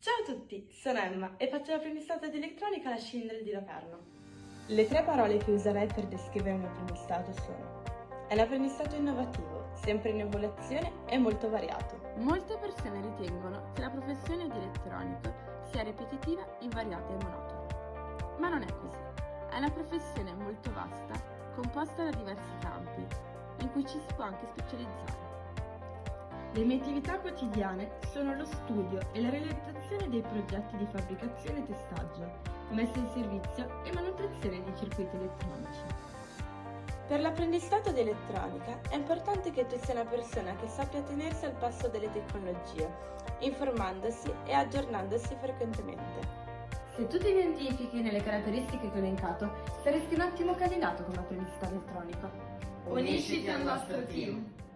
Ciao a tutti, sono Emma e faccio l'apprendistato di elettronica alla Schindler di Locarno. Le tre parole che userai per descrivere un apprendistato sono È un apprendistato innovativo, sempre in evoluzione e molto variato. Molte persone ritengono che la professione di elettronico sia ripetitiva, invariata e monotona. Ma non è così. È una professione molto vasta, composta da diversi campi, in cui ci si può anche specializzare. Le mie attività quotidiane sono lo studio e la realizzazione dei progetti di fabbricazione e testaggio, messa in servizio e manutenzione di circuiti elettronici. Per l'apprendistato di elettronica è importante che tu sia una persona che sappia tenersi al passo delle tecnologie, informandosi e aggiornandosi frequentemente. Se tu ti identifichi nelle caratteristiche che ho elencato, saresti un ottimo candidato come apprendista elettronico. Unisciti al nostro team!